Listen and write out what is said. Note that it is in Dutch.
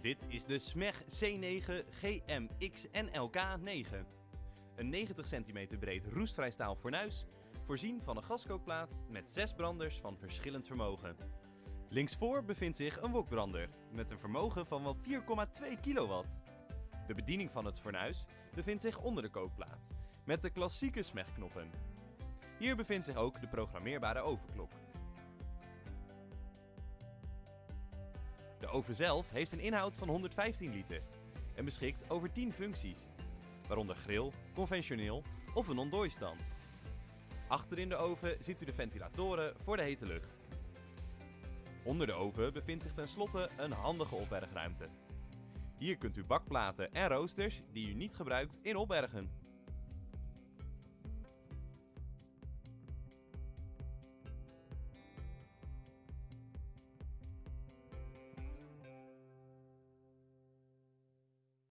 Dit is de SMEG C9 GMXNLK9. Een 90 cm breed roestvrij staal fornuis, voorzien van een gaskookplaat met 6 branders van verschillend vermogen. Linksvoor bevindt zich een wokbrander met een vermogen van wel 4,2 kilowatt. De bediening van het fornuis bevindt zich onder de kookplaat, met de klassieke SMEG-knoppen. Hier bevindt zich ook de programmeerbare ovenklok. Oven zelf heeft een inhoud van 115 liter en beschikt over 10 functies, waaronder grill, conventioneel of een ontdooistand. Achter in de oven ziet u de ventilatoren voor de hete lucht. Onder de oven bevindt zich tenslotte een handige opbergruimte. Hier kunt u bakplaten en roosters die u niet gebruikt in opbergen.